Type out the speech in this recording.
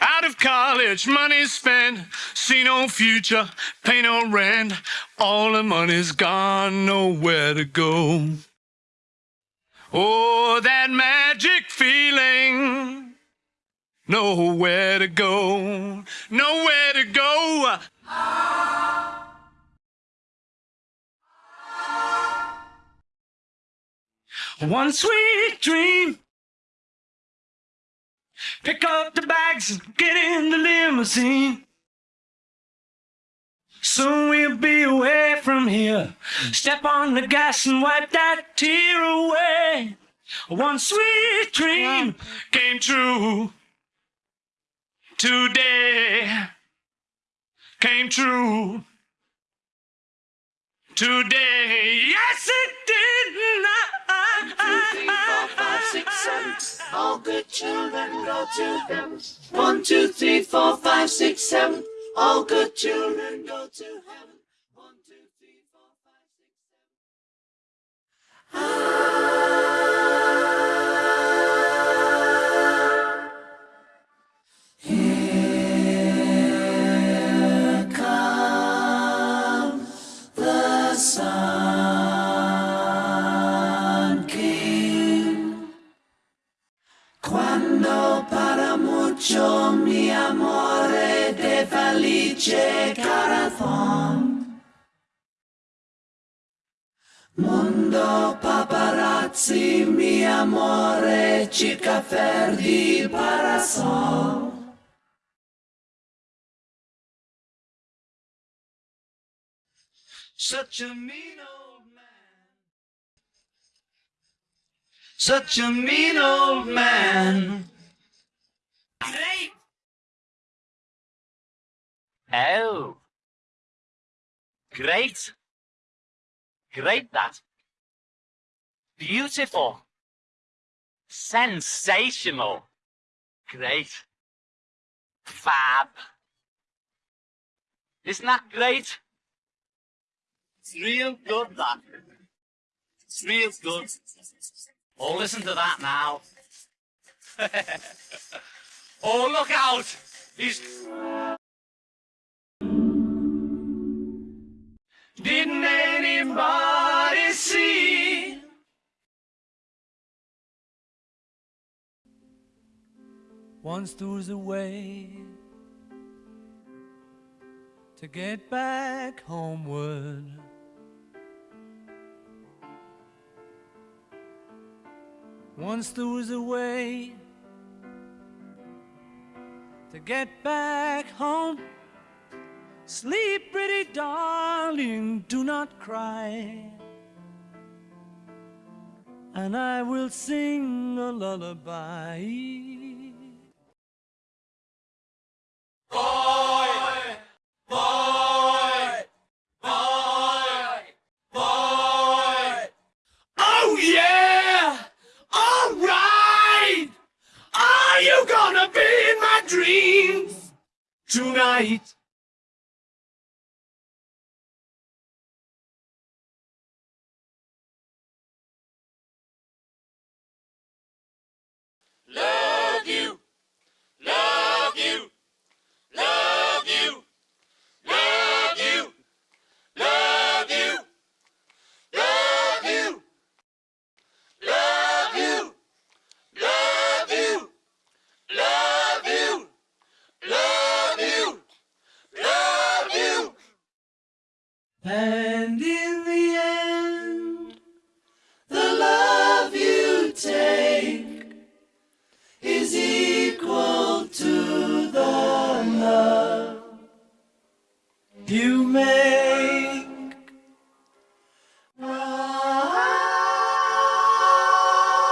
Out of college, money spent, see no future, pay no rent. All the money's gone, nowhere to go. Oh, that magic feeling. Nowhere to go, nowhere to go. One sweet dream. Pick up the bags and get in the limousine. Soon we'll be away from here. Step on the gas and wipe that tear away. One sweet dream came true. Today came true. Today, yes it did. One, two, three, four, five, six, seven. All good children go to heaven. One, two, three, four, five, six, seven. All good children go to heaven. De felice corazón. Mondo paparazzi mi amore circa ferdi parasol. Such a mean old man. Such a mean old man. Oh. Great. Great that. Beautiful. Sensational. Great. Fab. Isn't that great? It's real good, that. It's real good. Oh, listen to that now. oh, look out! He's... Once was a way to get back homeward. Once there was a way to get back home. Sleep, pretty darling, do not cry. And I will sing a lullaby. Dreams tonight? You may